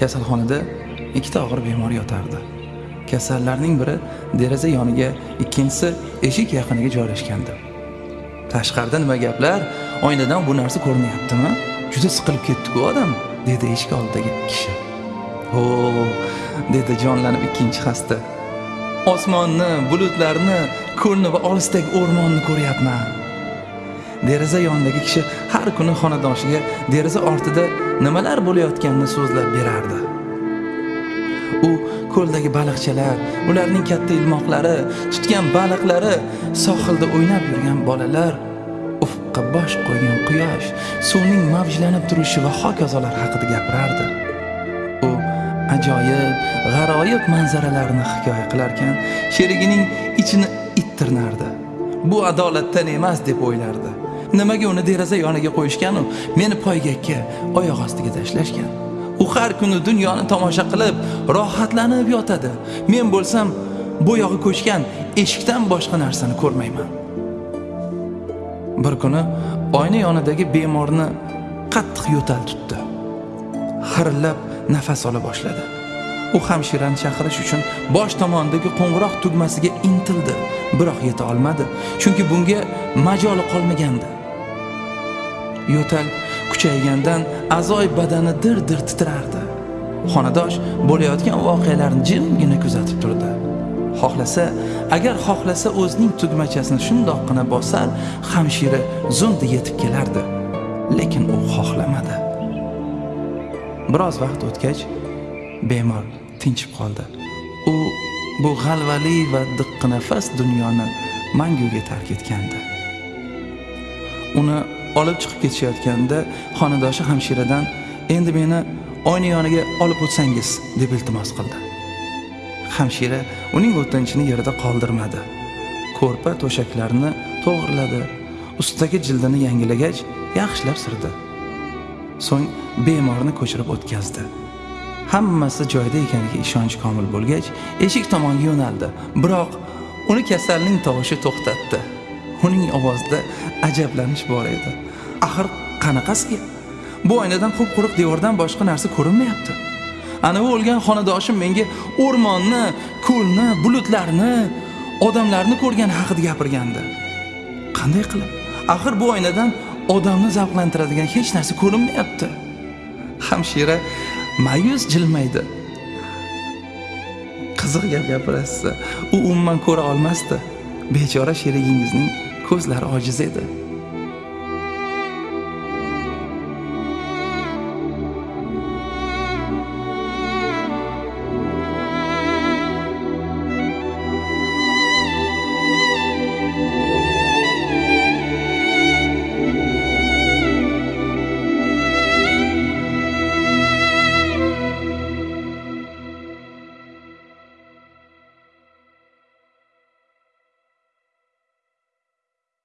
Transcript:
kasalxonada ikkita og'ir bemor yotardi. Kasallarning biri deraza yoniga ikkinchisi eshik yaqiniga joylashgandi. Tashqarida nima gaplar? Oynadan bu narsa ko'rinyaptimi? Juda siqilib ketdiku odam dedi eshik oldidagi kishi. Ho dedi jonlanib ikkinchi xasta. Osmonni bulutlarni ko'lni va olisdagi o'rmonni ko'ryapman. Deraza yonidagi kishi har kuni xonadoshiga deraza ortida nimalar bo'layotganini so'zlab berardi. U ko'ldagi baliqchalar ularning katta ilmoqlari tutgan baliqlari sohilda o'ynab yurgan bolalar ufqqa bosh qo'ygan quyosh suvning mavjlanib turishi va hokazolar haqida gapirardi. U ajoyib g'aroyib manzaralarni hikoya qilarkan sherigining ichini it tirnardi bu adolatdan emas deb o'ylardi. Nimaga uni deraza yoniga qo'yishganu? Meni poygakka oyoq ostiga tashlashgan. U har kuni dunyoni tomosha qilib rohatlanib yotadi. Men bo'lsam bo'yog'i ko'chgan eshikdan boshqa narsani ko'rmayman. Bir kuni oyna yonidagi bemorni qattiq yo'tal tutdi. Xirillab nafas ola boshladi. U hamshirani chaqirish uchun bosh tomondagi qo'ng'iroq tugmasiga intildi biroq yeta olmadi chunki bunga majoli qolmagandi. Yo'tal kuchaygandan a'zoy badani dir dir titrardi. Xonadosh bo'layotgan voqealarni jimgina kuzatib turdi. Xohlasa agar xohlasa o'zining tugmachasini shundoqqina bosar hamshira zundi yetib kelardi. Lekin u xohlamadi. Biroz vaqt o'tgach bemor tinchib qoldi. U bu g'alvali va diqqinafas dunyoni manguga tark etgandi. Uni olib chiqib ketishayotganda xonadoshi hamshiradan endi meni oyna yoniga olib o'tsangiz deb iltimos qildi. Hamshira uning o'tinchini yerda qoldirmadi. Ko'rpa to'shaklarni to'g'irladi ustidagi jildini yangilagach yaxshilab surdi so'ng bemorni ko'chirib o'tkazdi. Hammasi joyida ekaniga ishonch komil bo'lgach eshik tomonga yo'naldi. Biroq uni kasalning tovushi to'xtatdi. Uning ovozida ajablanish bor edi. Axir qanaqasiga? Bu oynadan qup quruq devordan boshqa narsa ko'rinmayapti. Anavi o'lgan xonadoshim menga o'rmonni ko'lni bulutlarni odamlarni ko'rgani haqida gapirgandi. Qanday qilib? Axir bu oynadan odamni zavqlantiradigan hech narsa ko'rinmayapti. Hamshira ma'yus jilmaydi. Qiziq gap gapirasiz. U umuman ko'ra olmasdi. Bechora sherigingizning ko'zlari ojiz edi.